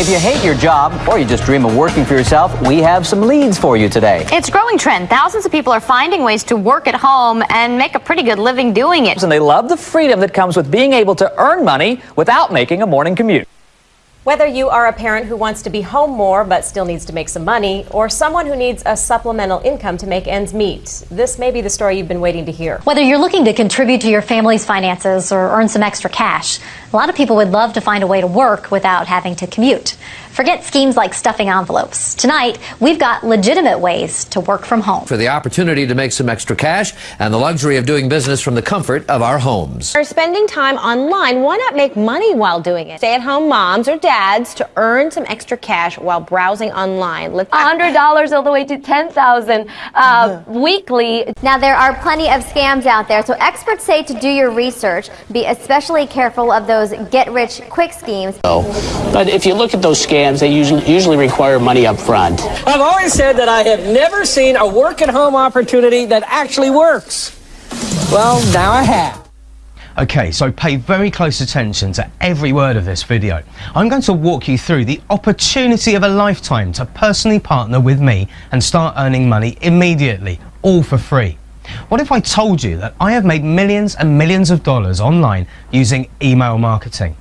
If you hate your job or you just dream of working for yourself, we have some leads for you today. It's a growing trend. Thousands of people are finding ways to work at home and make a pretty good living doing it. And they love the freedom that comes with being able to earn money without making a morning commute. Whether you are a parent who wants to be home more but still needs to make some money, or someone who needs a supplemental income to make ends meet, this may be the story you've been waiting to hear. Whether you're looking to contribute to your family's finances or earn some extra cash, a lot of people would love to find a way to work without having to commute. Forget schemes like stuffing envelopes. Tonight, we've got legitimate ways to work from home. For the opportunity to make some extra cash and the luxury of doing business from the comfort of our homes. Are spending time online, why not make money while doing it? Stay at home moms or dads to earn some extra cash while browsing online. Let's $100 all the way to 10000 uh, weekly. Now, there are plenty of scams out there, so experts say to do your research. Be especially careful of those get rich quick schemes. Oh, but if you look at those scams, scams, they usually, usually require money up front. I've always said that I have never seen a work at home opportunity that actually works. Well, now I have. Okay, so pay very close attention to every word of this video. I'm going to walk you through the opportunity of a lifetime to personally partner with me and start earning money immediately, all for free. What if I told you that I have made millions and millions of dollars online using email marketing?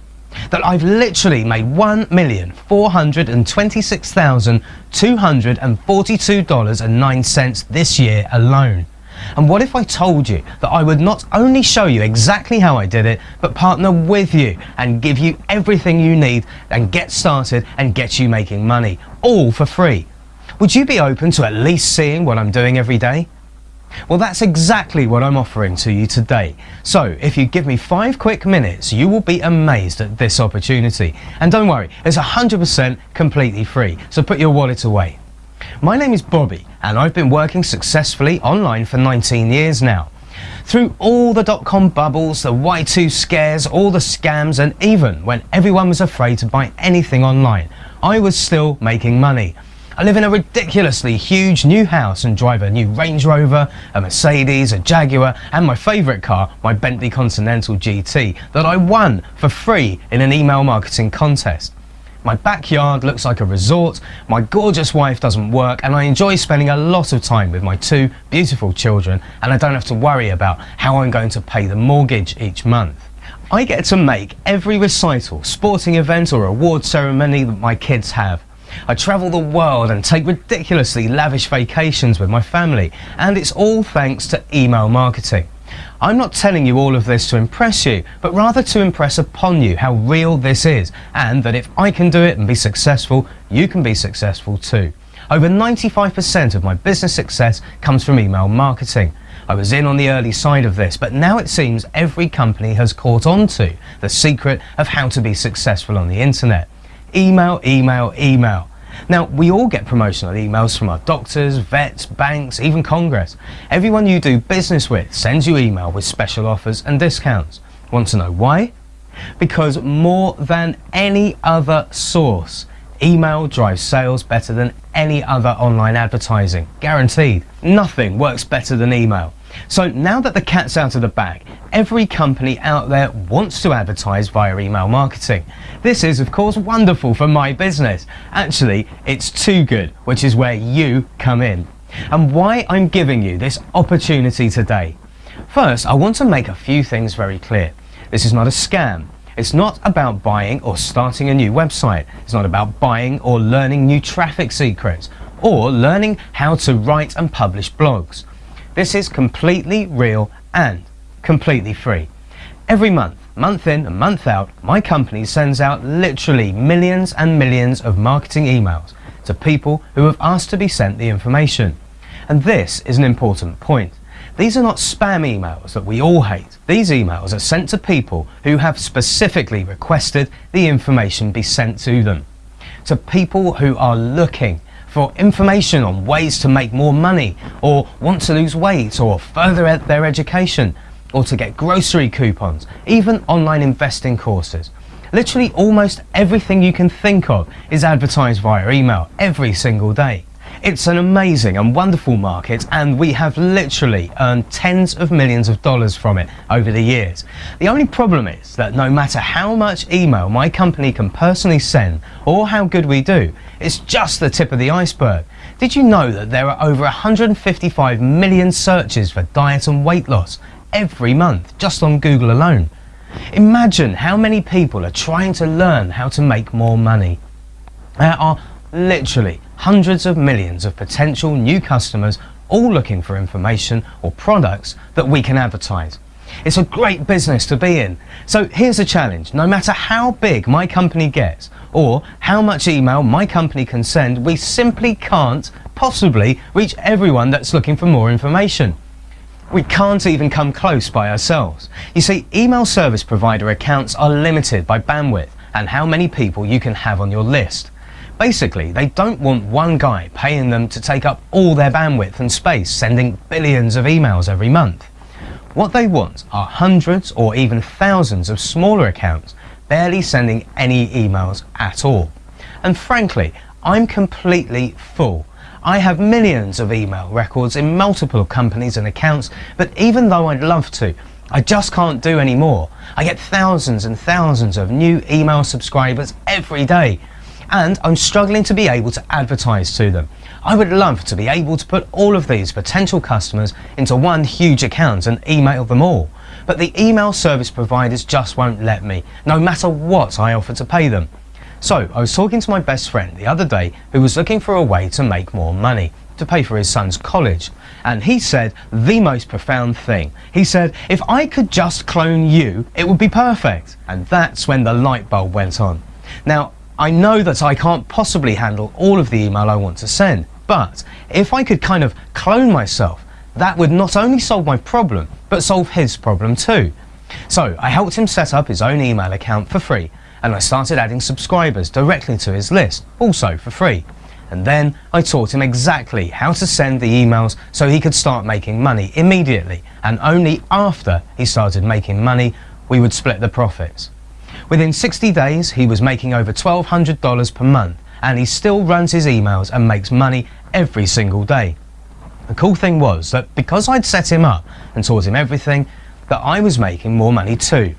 that I've literally made $1,426,242.09 this year alone. And what if I told you that I would not only show you exactly how I did it, but partner with you and give you everything you need and get started and get you making money, all for free? Would you be open to at least seeing what I'm doing every day? Well, that's exactly what I'm offering to you today. So, if you give me five quick minutes, you will be amazed at this opportunity. And don't worry, it's 100% completely free, so put your wallet away. My name is Bobby, and I've been working successfully online for 19 years now. Through all the dot-com bubbles, the Y2K scares, all the scams, and even when everyone was afraid to buy anything online, I was still making money. I live in a ridiculously huge new house and drive a new Range Rover, a Mercedes, a Jaguar and my favourite car, my Bentley Continental GT, that I won for free in an email marketing contest. My backyard looks like a resort, my gorgeous wife doesn't work and I enjoy spending a lot of time with my two beautiful children and I don't have to worry about how I'm going to pay the mortgage each month. I get to make every recital, sporting event or award ceremony that my kids have. I travel the world and take ridiculously lavish vacations with my family, and it's all thanks to email marketing. I'm not telling you all of this to impress you, but rather to impress upon you how real this is, and that if I can do it and be successful, you can be successful too. Over 95% of my business success comes from email marketing. I was in on the early side of this, but now it seems every company has caught on to the secret of how to be successful on the internet. Email, email, email. Now, we all get promotional emails from our doctors, vets, banks, even Congress. Everyone you do business with sends you email with special offers and discounts. Want to know why? Because more than any other source, email drives sales better than any other online advertising. Guaranteed. Nothing works better than email. So now that the cat's out of the bag, every company out there wants to advertise via email marketing. This is of course wonderful for my business. Actually, it's too good, which is where you come in. And why I'm giving you this opportunity today. First, I want to make a few things very clear. This is not a scam. It's not about buying or starting a new website. It's not about buying or learning new traffic secrets or learning how to write and publish blogs. This is completely real and completely free. Every month, month in and month out, my company sends out literally millions and millions of marketing emails to people who have asked to be sent the information. And this is an important point. These are not spam emails that we all hate. These emails are sent to people who have specifically requested the information be sent to them. To people who are looking for information on ways to make more money or want to lose weight or further ed their education or to get grocery coupons, even online investing courses. Literally almost everything you can think of is advertised via email every single day. It's an amazing and wonderful market, and we have literally earned tens of millions of dollars from it over the years. The only problem is that no matter how much email my company can personally send or how good we do, it's just the tip of the iceberg. Did you know that there are over 155 million searches for diet and weight loss every month just on Google alone? Imagine how many people are trying to learn how to make more money. There are literally hundreds of millions of potential new customers all looking for information or products that we can advertise. It's a great business to be in. So here's a challenge. No matter how big my company gets or how much email my company can send, we simply can't possibly reach everyone that's looking for more information. We can't even come close by ourselves. You see, email service provider accounts are limited by bandwidth and how many people you can have on your list. Basically, they don't want one guy paying them to take up all their bandwidth and space, sending billions of emails every month. What they want are hundreds or even thousands of smaller accounts, barely sending any emails at all. And frankly, I'm completely full. I have millions of email records in multiple companies and accounts, but even though I'd love to, I just can't do any more. I get thousands and thousands of new email subscribers every day and I'm struggling to be able to advertise to them. I would love to be able to put all of these potential customers into one huge account and email them all. But the email service providers just won't let me, no matter what I offer to pay them. So I was talking to my best friend the other day who was looking for a way to make more money to pay for his son's college. And he said the most profound thing. He said, if I could just clone you, it would be perfect. And that's when the light bulb went on. Now, I know that I can't possibly handle all of the email I want to send, but if I could kind of clone myself, that would not only solve my problem, but solve his problem too. So I helped him set up his own email account for free, and I started adding subscribers directly to his list, also for free. And then I taught him exactly how to send the emails so he could start making money immediately, and only after he started making money, we would split the profits. Within 60 days, he was making over $1,200 per month, and he still runs his emails and makes money every single day. The cool thing was that because I'd set him up and taught him everything, that I was making more money too.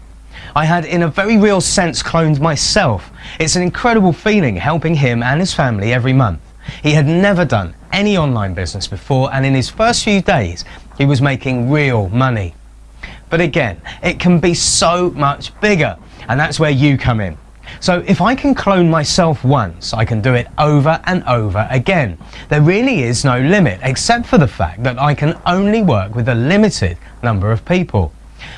I had, in a very real sense, cloned myself. It's an incredible feeling helping him and his family every month. He had never done any online business before, and in his first few days, he was making real money. But again, it can be so much bigger and that's where you come in. So if I can clone myself once, I can do it over and over again. There really is no limit, except for the fact that I can only work with a limited number of people.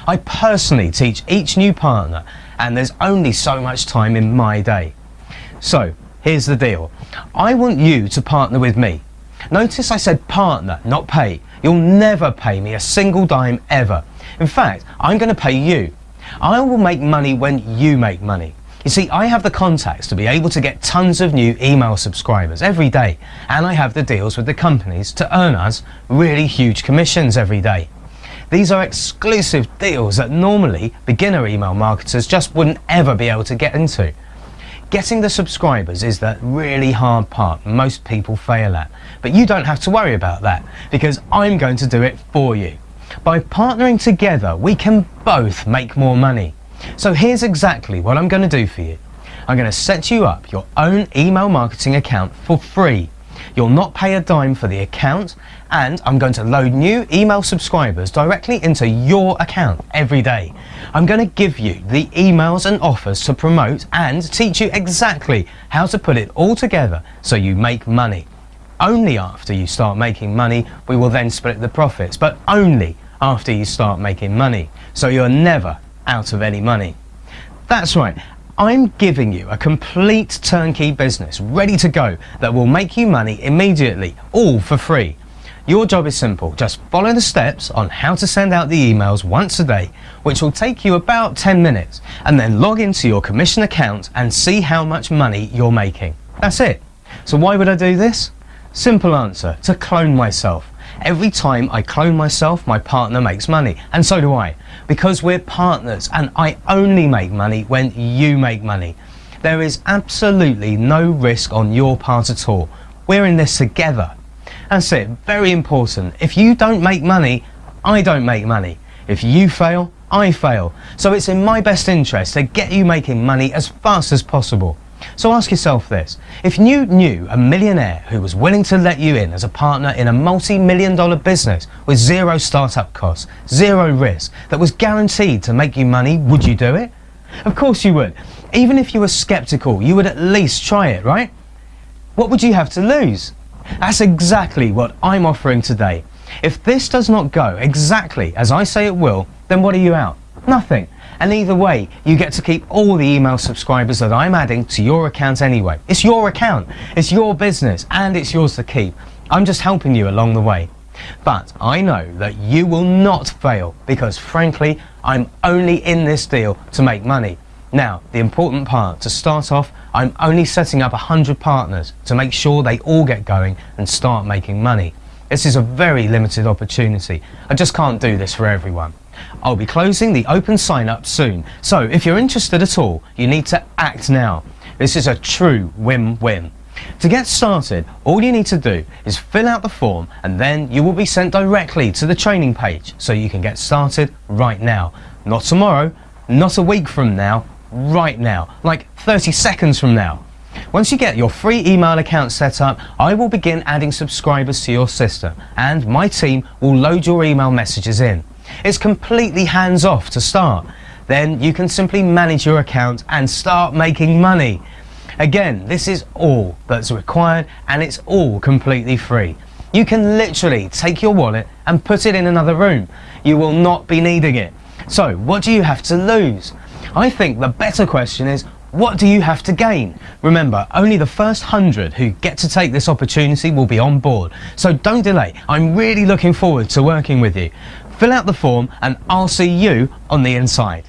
I personally teach each new partner, and there's only so much time in my day. So, here's the deal. I want you to partner with me. Notice I said partner, not pay. You'll never pay me a single dime ever. In fact, I'm going to pay you. I will make money when you make money. You see, I have the contacts to be able to get tons of new email subscribers every day, and I have the deals with the companies to earn us really huge commissions every day. These are exclusive deals that normally beginner email marketers just wouldn't ever be able to get into. Getting the subscribers is the really hard part most people fail at, but you don't have to worry about that because I'm going to do it for you. By partnering together, we can both make more money. So here's exactly what I'm going to do for you. I'm going to set you up your own email marketing account for free. You'll not pay a dime for the account and I'm going to load new email subscribers directly into your account every day. I'm going to give you the emails and offers to promote and teach you exactly how to put it all together so you make money. Only after you start making money, we will then split the profits, but only after you start making money. So you're never out of any money. That's right. I'm giving you a complete turnkey business ready to go that will make you money immediately, all for free. Your job is simple. Just follow the steps on how to send out the emails once a day, which will take you about 10 minutes, and then log into your commission account and see how much money you're making. That's it. So why would I do this? Simple answer, to clone myself. Every time I clone myself, my partner makes money, and so do I, because we're partners and I only make money when you make money. There is absolutely no risk on your part at all. We're in this together That's it, very important. If you don't make money, I don't make money. If you fail, I fail. So it's in my best interest to get you making money as fast as possible. So ask yourself this. If you knew a millionaire who was willing to let you in as a partner in a multi-million dollar business with zero startup costs, zero risk, that was guaranteed to make you money, would you do it? Of course you would. Even if you were skeptical, you would at least try it, right? What would you have to lose? That's exactly what I'm offering today. If this does not go exactly as I say it will, then what are you out? Nothing. And either way, you get to keep all the email subscribers that I'm adding to your account anyway. It's your account, it's your business, and it's yours to keep. I'm just helping you along the way. But I know that you will not fail because frankly, I'm only in this deal to make money. Now, the important part, to start off, I'm only setting up 100 partners to make sure they all get going and start making money. This is a very limited opportunity. I just can't do this for everyone. I'll be closing the open sign up soon, so if you're interested at all, you need to act now. This is a true win-win. To get started, all you need to do is fill out the form and then you will be sent directly to the training page so you can get started right now. Not tomorrow, not a week from now, right now, like 30 seconds from now. Once you get your free email account set up, I will begin adding subscribers to your system and my team will load your email messages in. It's completely hands off to start. Then you can simply manage your account and start making money. Again, this is all that's required and it's all completely free. You can literally take your wallet and put it in another room. You will not be needing it. So what do you have to lose? I think the better question is, what do you have to gain? Remember, only the first hundred who get to take this opportunity will be on board. So don't delay. I'm really looking forward to working with you. Fill out the form and I'll see you on the inside.